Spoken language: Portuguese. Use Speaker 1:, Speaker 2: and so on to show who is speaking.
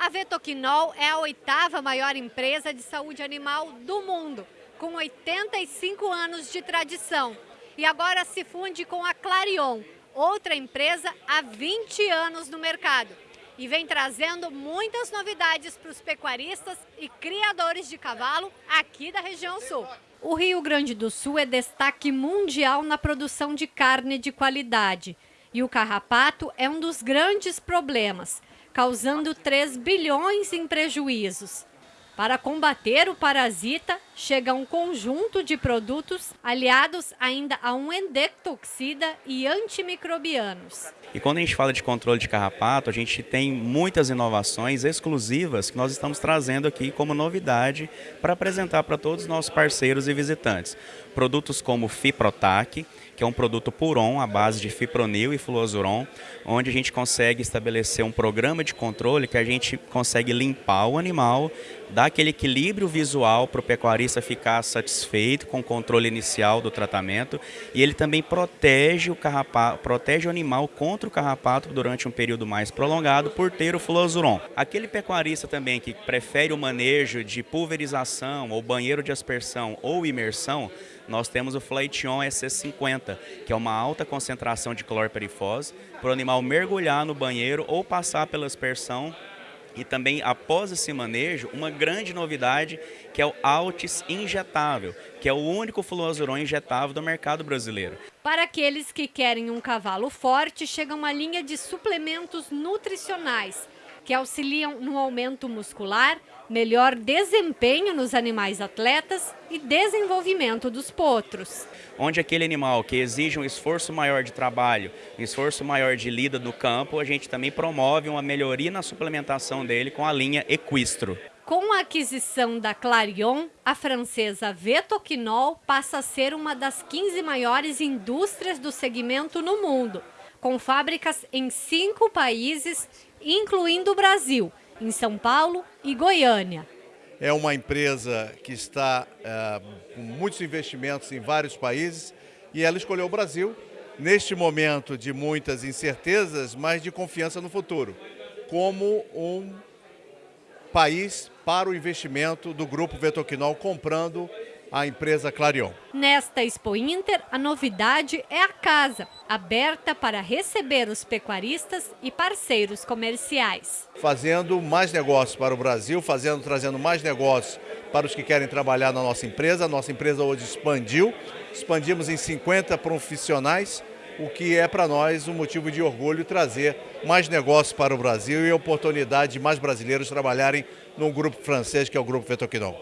Speaker 1: A Vetoquinol é a oitava maior empresa de saúde animal do mundo, com 85 anos de tradição. E agora se funde com a Clarion, outra empresa há 20 anos no mercado. E vem trazendo muitas novidades para os pecuaristas e criadores de cavalo aqui da região sul. O Rio Grande do Sul é destaque mundial na produção de carne de qualidade. E o carrapato é um dos grandes problemas causando 3 bilhões em prejuízos. Para combater o parasita, chega um conjunto de produtos aliados ainda a um endectoxida e antimicrobianos.
Speaker 2: E quando a gente fala de controle de carrapato, a gente tem muitas inovações exclusivas que nós estamos trazendo aqui como novidade para apresentar para todos os nossos parceiros e visitantes. Produtos como Fiprotac, que é um produto Puron à base de fipronil e fluozuron, onde a gente consegue estabelecer um programa de controle que a gente consegue limpar o animal, dar aquele equilíbrio visual para o pecuarista ficar satisfeito com o controle inicial do tratamento e ele também protege o, carrapato, protege o animal contra o carrapato durante um período mais prolongado por ter o fluozuron. Aquele pecuarista também que prefere o manejo de pulverização ou banheiro de aspersão ou imersão, nós temos o Flightion SC50, que é uma alta concentração de clorperifose, para o animal mergulhar no banheiro ou passar pela aspersão e também, após esse manejo, uma grande novidade que é o Altis injetável, que é o único fluozuron injetável do mercado brasileiro.
Speaker 1: Para aqueles que querem um cavalo forte, chega uma linha de suplementos nutricionais que auxiliam no aumento muscular, melhor desempenho nos animais atletas e desenvolvimento dos potros.
Speaker 2: Onde aquele animal que exige um esforço maior de trabalho, um esforço maior de lida no campo, a gente também promove uma melhoria na suplementação dele com a linha Equistro.
Speaker 1: Com a aquisição da Clarion, a francesa Vetoquinol passa a ser uma das 15 maiores indústrias do segmento no mundo, com fábricas em cinco países incluindo o Brasil, em São Paulo e Goiânia.
Speaker 3: É uma empresa que está é, com muitos investimentos em vários países e ela escolheu o Brasil neste momento de muitas incertezas, mas de confiança no futuro, como um país para o investimento do Grupo Vetoquinol comprando a empresa Clarion.
Speaker 1: Nesta Expo Inter, a novidade é a casa, aberta para receber os pecuaristas e parceiros comerciais.
Speaker 3: Fazendo mais negócios para o Brasil, fazendo, trazendo mais negócios para os que querem trabalhar na nossa empresa. A nossa empresa hoje expandiu, expandimos em 50 profissionais, o que é para nós um motivo de orgulho trazer mais negócios para o Brasil e a oportunidade de mais brasileiros trabalharem num grupo francês que é o Grupo Vetoquinol.